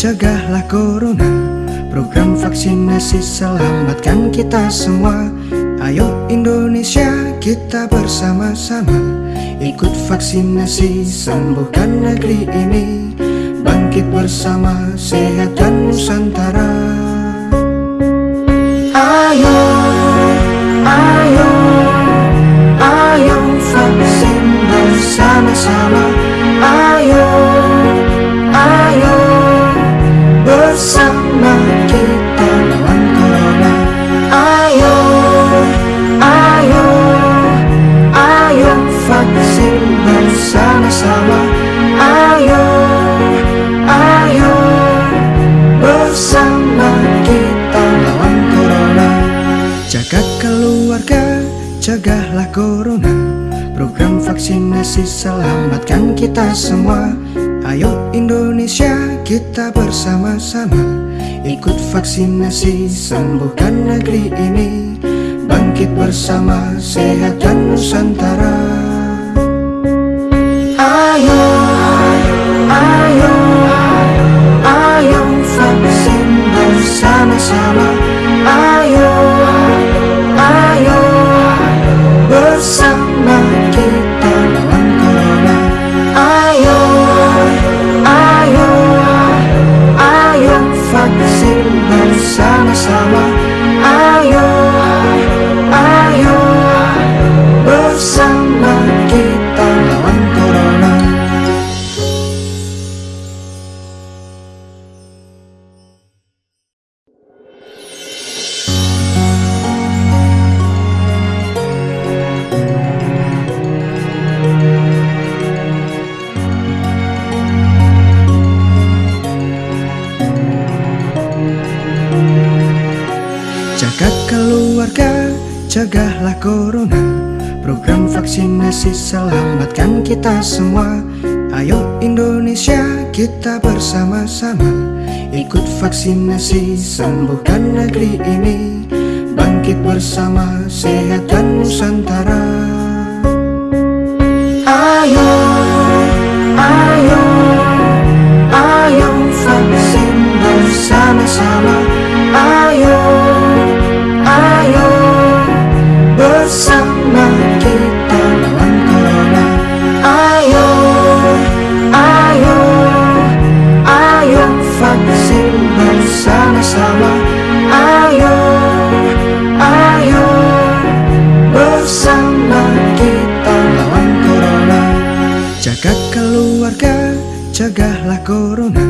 Cegahlah corona. Program vaksinasi selamatkan kita semua. Ayo Indonesia kita bersama-sama. Ikut vaksinasi sembuhkan negeri ini. Bangkit bersama sehat dan Nusantara. Ayo, ayo cegahlah corona Program vaksinasi selamatkan kita semua. Ayo Indonesia kita bersama-sama Ikut vaksinasi sembuhkan negeri ini. Bangkit bersama sehat dan Nusantara. Ayo, ayo, ayo vaksin bersama-sama bersama-sama Ayo, ayo, cegahlah corona. Program vaksinasi selamatkan kita semua. Ayo Indonesia kita bersama-sama. Ikut vaksinasi sembuhkan negeri ini. Bangkit bersama sehat dan Nusantara. Ayo, ayo, ayo cegahlah corona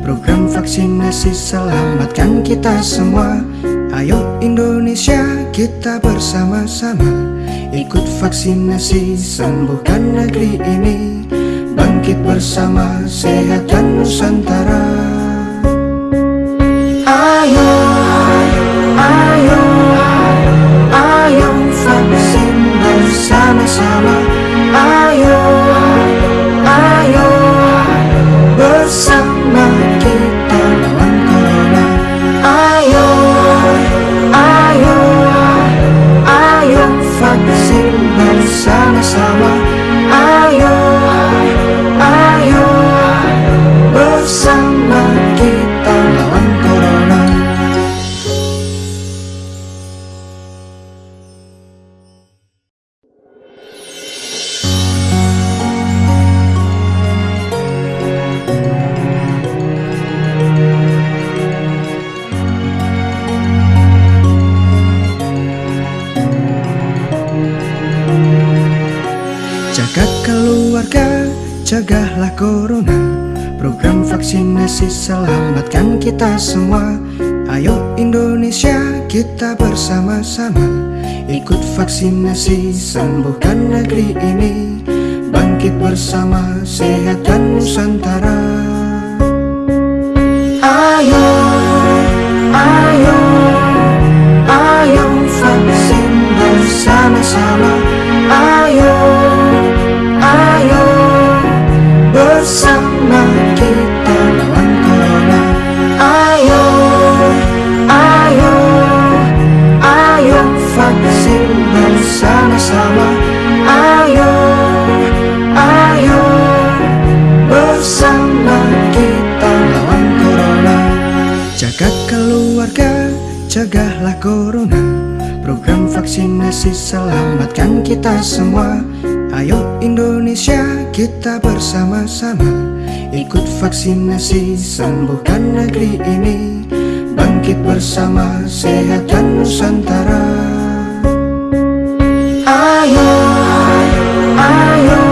Program vaksinasi selamatkan kita semua. Ayo Indonesia kita bersama-sama Ikut vaksinasi sembuhkan negeri ini. Bangkit bersama sehat dan Nusantara. Ayo, ayo, ayo vaksin bersama-sama. Ayo, ayo, Jagat keluarga, cegahlah corona. Program vaksinasi selamatkan kita semua. Ayo Indonesia kita bersama-sama. Ikut vaksinasi sembuhkan negeri ini Bangkit bersama sehat dan Nusantara. Ayo, ayo, ayo vaksin bersama-sama. Ayo, ayo, bersama kita lawan corona. Ayo, ayo, ayo vaksin bersama-sama. Ayo, keluarga Cegahlah corona Program vaksinasi selamatkan kita semua. Ayo Indonesia kita bersama-sama. Ikut vaksinasi sembuhkan negeri ini. Bangkit bersama sehatkan Nusantara. Ayo, ayo, ayo.